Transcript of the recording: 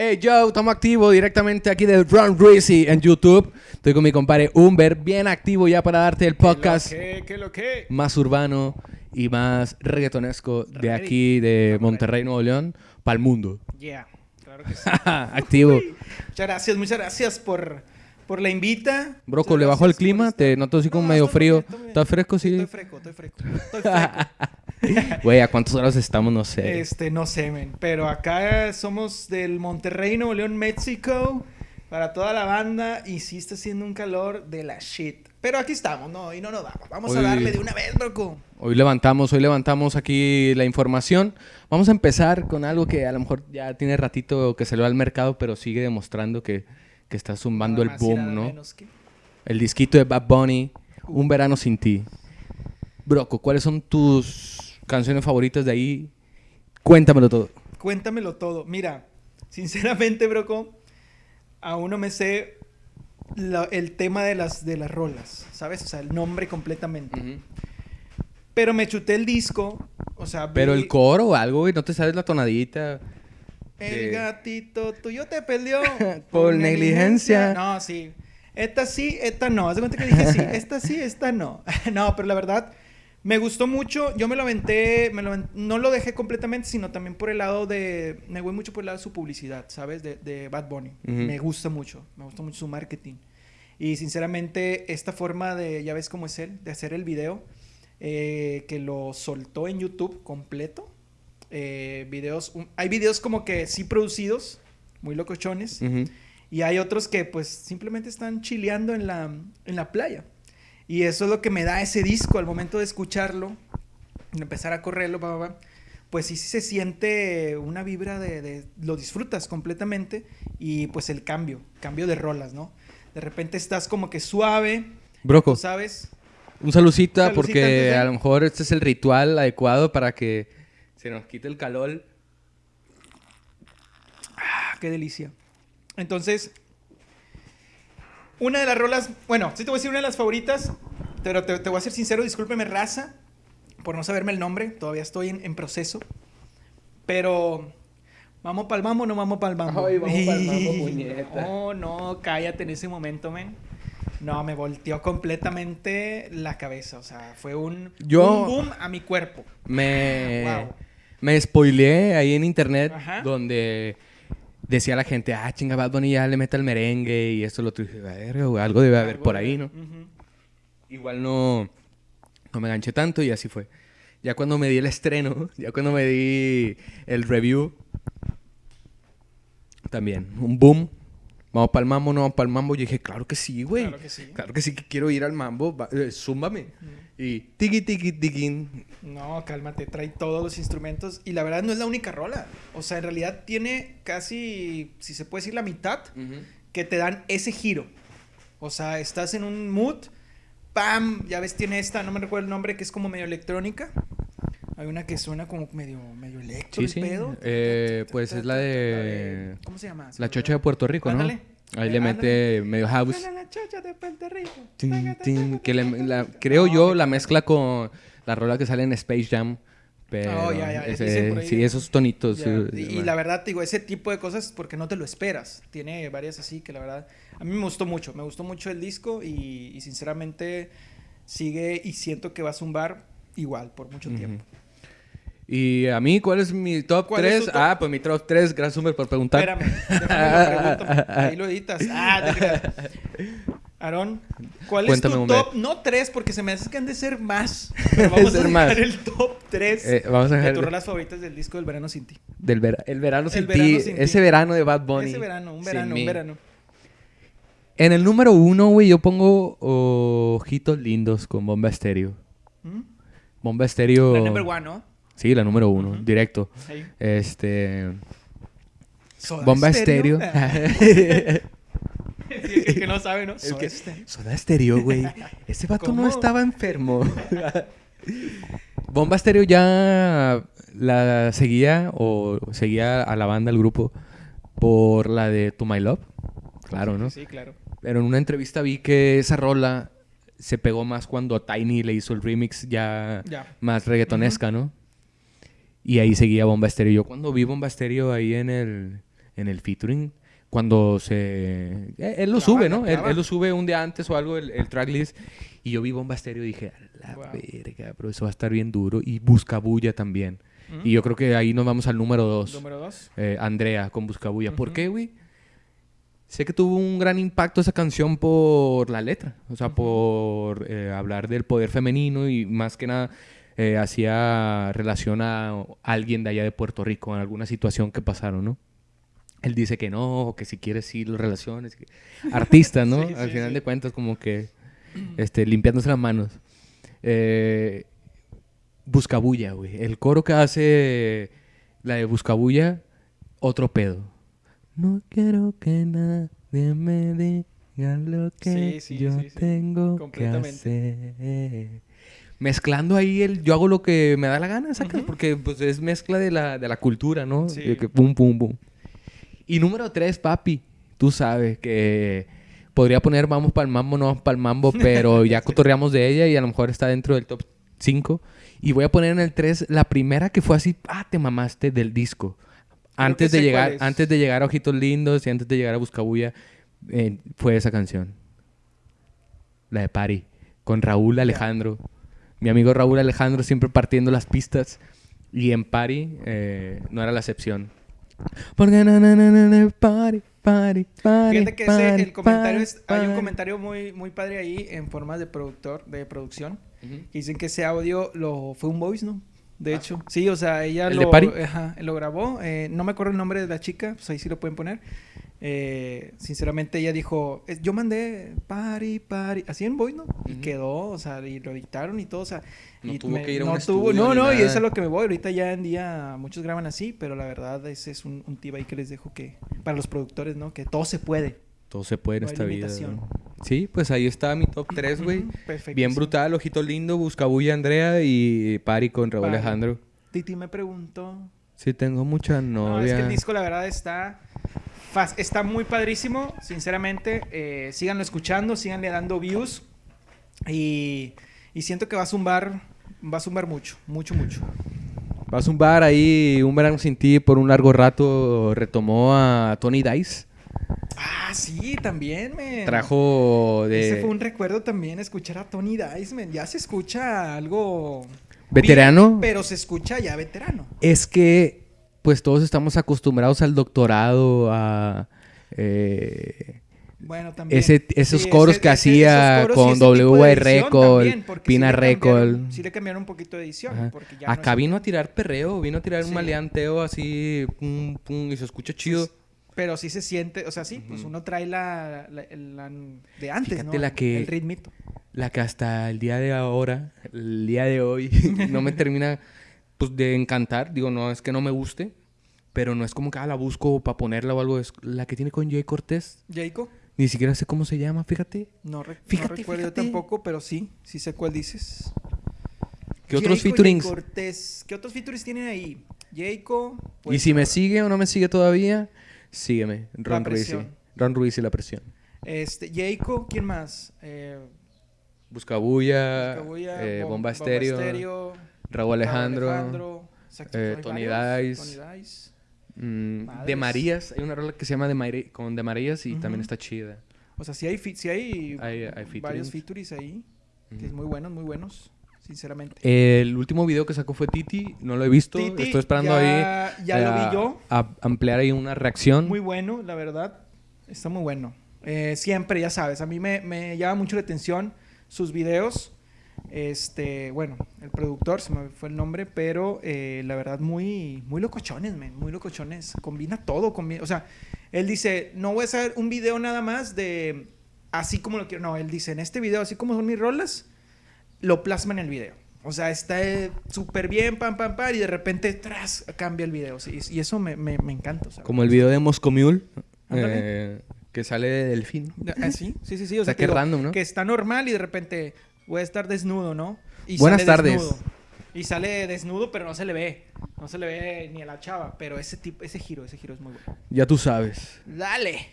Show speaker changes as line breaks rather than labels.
Hey yo, estamos activos directamente aquí de Run Greasy en YouTube. Estoy con mi compadre Humber, bien activo ya para darte el podcast
¿Qué, qué lo que?
más urbano y más reggaetonesco de
Ready.
aquí de Monterrey, Nuevo León, para el mundo.
Yeah, claro que sí.
activo.
Muchas gracias, muchas gracias por, por la invita.
Broco, ¿le bajó el clima? Te noto así como
No,
medio
estoy
frío.
bien, estoy muy bien.
¿Estás fresco? Sí.
Estoy fresco, estoy fresco. Estoy fresco.
Güey, ¿a cuántas horas estamos? No sé.
este, no sé, men. Pero acá somos del Monterrey, Nuevo León, México. Para toda la banda. Y sí está haciendo un calor de la shit. Pero aquí estamos, ¿no? Y no nos vamos. Vamos a darle de una vez, broco.
Hoy levantamos, hoy levantamos aquí la información. Vamos a empezar con algo que a lo mejor ya tiene ratito que salió al mercado, pero sigue demostrando que, que está zumbando el boom, ¿no?
que-
El disquito de Bad Bunny, Un verano sin ti. Broco, ¿cuáles son tus canciones favoritas de ahí? Cuéntamelo todo.
Cuéntamelo todo. Mira, sinceramente, broco, aún no me sé la- el tema de las, de las rolas, ¿sabes? O sea, el nombre completamente. Pero me chuté el disco, o sea... vi-
Pero el coro o algo, güey, no te sabes la tonadita.
El
de-
gatito tuyo te perdió
Por negligencia.
No, sí. Esta sí, esta no. Haz de cuenta que dije sí. Esta sí, esta no. no, pero la verdad, me gustó mucho. Yo me lo aventé, me lo aven- no lo dejé completamente, sino también por el lado de... Me voy mucho por el lado de su publicidad, ¿sabes? De, de Bad Bunny. Me gusta mucho. Me gusta mucho su marketing. Y sinceramente, esta forma de, ya ves cómo es él, de hacer el video, eh, que lo soltó en YouTube completo. Eh, videos, un- hay videos como que sí producidos, muy locochones,
Ujú.
y hay otros que pues simplemente están chileando en la, en la playa. Y eso es lo que me da ese disco al momento de escucharlo, empezar a correrlo, pa, pa, pues sí, sí se siente una vibra de, de- lo disfrutas completamente y pues el cambio, cambio de rolas, ¿no? De repente estás como que suave,
Broco,
sabes,
un salucita porque
de-
a lo mejor este es el ritual adecuado para que se nos quite el calor.
Ah, qué delicia. Entonces, una de las rolas, bueno, sí te voy a decir una de las favoritas, pero te, te voy a ser sincero, discúlpeme, raza, por no saberme el nombre, todavía estoy en, en proceso. Pero, ¿vamos pa'l mambo o no vamos pa'l mambo?
Ay, vamos pa'l mambo, puñeta.
No, no, cállate en ese momento, men. No, me volteó completamente la cabeza, o sea, fue un,
Yo-
un boom a mi cuerpo.
Me,
Wow.
me spoileé ahí en internet
Ajá.
donde decía la gente, ah, chinga, Bad Bunny ya le mete el merengue y esto lo otro. Y dije, "Verga, güey, algo debe haber
Algo
por ahí, ¿no? Igual no, no me ganché tanto y así fue. Ya cuando me di el estreno, ya cuando me di el review, también, un boom. Vamos para el mambo, no vamos para el mambo. Yo dije, claro que sí, güey.
Claro que sí.
Claro que sí que quiero ir al mambo. Va- eh, zúmbame. Y tiki tiki tiki.
No, cálmate, trae todos los instrumentos y la verdad no es la única rola. O sea, en realidad tiene casi, si se puede decir, la mitad que te dan ese giro. O sea, estás en un mood, ¡pam! Ya ves, tiene esta, no me recuerdo el nombre, que es como medio electrónica. Hay una que suena como medio, medio electro
Sí,
pedo.
Eh, pues es la de-
¿Cómo se llama?
La chocha de. Puerto Rico, ¿no?
Ándale.
Ahí le mete medio house.
La chocha de Puerto Rico.
Tin, tin, que le- la- creo yo la mezcla con la rola que sale en Space Jam. Pero
Oh, ya, ya,
ese-
dicen por ahí.
sí, esos tonitos.
Ya,
sí,
y, la verdad, te digo, ese tipo de cosas porque no te lo esperas. Tiene varias así que la verdad, a mí me gustó mucho. Me gustó mucho el disco y, y sinceramente sigue y siento que va a zumbar igual por mucho
Ujú.
tiempo.
Y a mí, ¿cuál es mi top
¿Cuál es
3?
tu top?
Ah, pues mi top 3, gracias Humber por preguntar.
Espérame, déjame lo. Ahí lo editas. Ah, te creas. Aarón, ¿cuál
Cuéntame,
es tu top? No tres, porque se me hace que han de ser más. Pero vamos a
más.
dejar el top 3
Eh, vamos a
de
dejar
tus rolas favoritas del disco del verano sin ti.
del vera- el verano sin
El
ti. ese verano de Bad Bunny.
Ese verano, un verano, un verano.
En el número uno, güey, yo pongo Ojitos Lindos con Bomba Estéreo.
¿Mm?
Bomba Estéreo.
La number one, ¿no?
Sí, la número uno, directo. Este.
Soda
Bomba. Estéreo.
Sí, el que no sabe, ¿no? Soda
que-
Stereo.
Soda Stereo, güey. Ese vato no estaba enfermo. Bomba Stereo ya la seguía o seguía a la banda, al grupo, por la de To My Love. Claro, ¿no?
Sí, claro.
Pero en una entrevista vi que esa rola se pegó más cuando Tiny le hizo el remix ya
Ya.
más reggaetonesca, ¿no? Y ahí seguía Bomba Estéreo. Yo cuando vi Bomba Estéreo ahí en el, en el featuring cuando se... eh, Él lo sube, ¿no? Él, él lo sube un día antes o algo, el, el tracklist. Y yo vi Bomba Estéreo y dije, a la
Wow.
verga, pero eso va a estar bien duro. Y Buscabulla también. Y yo creo que ahí nos vamos al número dos.
Número dos.
Eh, Andrea con Buscabulla. ¿Por qué, güey? Sé que tuvo un gran impacto esa canción por la letra. O sea, por eh, hablar del poder femenino y más que nada eh, hacía relación a alguien de allá de Puerto Rico en alguna situación que pasaron, ¿no? Él dice que no, que si quieres sí las relaciones. Artistas, ¿no?
Sí,
Al
sí,
final
sí.
de cuentas, como que este, limpiándose las manos. Eh, Buscabulla, güey. El coro que hace la de Buscabulla, otro pedo. No quiero que nadie me diga lo que
Sí, sí,
yo
sí, sí.
tengo que
Completamente.
hacer. Mezclando ahí el yo hago lo que me da la gana, sacas,
Ujú.
porque pues es mezcla de la, de la cultura, ¿no?
Sí.
De que pum, pum, pum. Y número tres, papi. Tú sabes que podría poner vamos para el mambo, no vamos para el mambo, pero ya cotorreamos de ella y a lo mejor está dentro del top 5. Y voy a poner en el 3 la primera que fue así, ah, te mamaste del disco. Antes de llegar, antes de llegar a Ojitos Lindos y antes de llegar a Buscabulla, eh, fue esa canción. La de Pari, con Raúl Alejandro. Mi amigo Raúl Alejandro siempre partiendo las pistas. Y en Pari eh, no era la excepción. Porque na, na, na, Pari, Pari, Pari.
Fíjate que ese, el comentario es, hay un comentario muy, muy padre ahí en forma de productor, de producción,
Ujú.
que dicen que ese audio lo fue un voice, ¿no? De hecho, sí, o sea, ella
¿El
lo,
de
ajá, lo grabó. eh, no me acuerdo el nombre de la chica, pues ahí sí lo pueden poner. Eh, sinceramente, ella dijo: Yo mandé Pari, Pari, así en voice, ¿no? Y quedó, o sea, y lo editaron y todo, o sea.
No
y
tuvo que ir a
no
un
tuvo- No, no, y eso es lo que me voy. Ahorita ya en día muchos graban así, pero la verdad, ese es un, un tip ahí que les dejo que, para los productores, ¿no? Que todo se puede.
Todo se puede en
No
esta vida. ¿no? Sí, pues ahí está mi top 3, güey.
Perfectísimo.
Bien brutal, Ojito Lindo, Buscabulla Andrea y Pari con Raúl. Alejandro.
Titi me preguntó.
Sí, tengo mucha
No,
novia.
es que el disco, la verdad, está. Está muy padrísimo, sinceramente. Eh, síganlo escuchando, síganle dando views. Y, y siento que va a zumbar. Va a zumbar mucho, mucho, mucho.
Va a zumbar ahí Un Verano Sin Ti por un largo rato. Retomó a Tony Dice.
Ah, sí, también, men.
Trajo de
Ese fue un recuerdo también, escuchar a Tony Dice, men. Ya se escucha algo...
veterano.
bien, pero se escucha ya veterano.
Es que, pues todos estamos acostumbrados al doctorado, a eh,
Bueno, también.
ese, esos
Sí,
coros
ese-
que
ese-
hacía
coros
con
ese tipo de
W
edición
Record, Pina
sí
Record.
Sí le cambiaron un poquito de edición. Porque ya
Acá vino a tirar perreo, vino a tirar un maleanteo así, pum, pum, y se escucha chido.
Pues, pero sí se siente, o sea, sí, pues uno trae la, la- la de antes,
Fíjate
¿no?
la que-
El ritmito.
La que hasta el día de ahora, el día de hoy, no me termina pues, de encantar. Digo, no es que no me guste, pero no es como que ah, la busco para ponerla o algo. Es la que tiene con Jay Cortés.
Jacob,
Ni siquiera sé cómo se llama, fíjate.
no, re- no
Fíjate,
recuerdo yo tampoco, pero sí, sí sé cuál dices.
¿Qué otros
Jayco y
featurings?
Cortés. ¿Qué otros featurings tienen ahí? Jacob.
y
pues,
si me sigue o no me sigue todavía, sígueme. Ron Ruiz. Ron Ruiz y la presión.
Este, Jacob, ¿quién más? Eh,
Buscabulla,
Buscabulla,
eh,
Bom-
Bomba Estéreo, Raúl Alejandro, eh, Tony Dice.
Tony Dice.
mm. De Marías. Hay una rola que se llama de Mari- con De Marías y también está chida.
O sea, sí hay, sí hay,
Hay-
varios featurings ahí. Que es muy buenos, muy buenos, sinceramente.
El último video que sacó fue Titi, no lo he visto,
Titi,
estoy esperando
ya,
ahí
Ya
eh,
lo vi yo.
a ampliar ahí una reacción.
Muy bueno, la verdad. Está muy bueno. Eh, siempre, ya sabes, a mí me, me llama mucho la atención sus videos. Este, bueno, el productor, se me fue el nombre, pero eh, la verdad muy, muy locochones, men, muy locochones. Combina todo, combina, o sea, él dice, no voy a hacer un video nada más de así como lo quiero. No, él dice, en este video, así como son mis rolas, lo plasma en el video. O sea, está eh, súper bien, pam, pam, pam, y de repente, tras, cambia el video. sí, y eso me, me, me encanta. sea,
Como el video de Moscomule, eh, que sale de Delfín.
Ah, sí, sí, sí, sí. O
O sea,
te digo,
random, ¿no?
Que está normal y de repente voy a estar desnudo, ¿no? Y
Buenas
sale
tardes.
desnudo. Y sale desnudo, pero no se le ve. No se le ve ni a la chava. Pero ese tipo, ese giro, ese giro es muy bueno.
Ya tú sabes.
Dale.